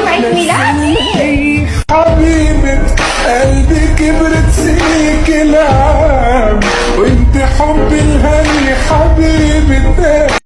يوم عيد ميلادي حبيبة قلبي كبرت سنين كلام وانت حبي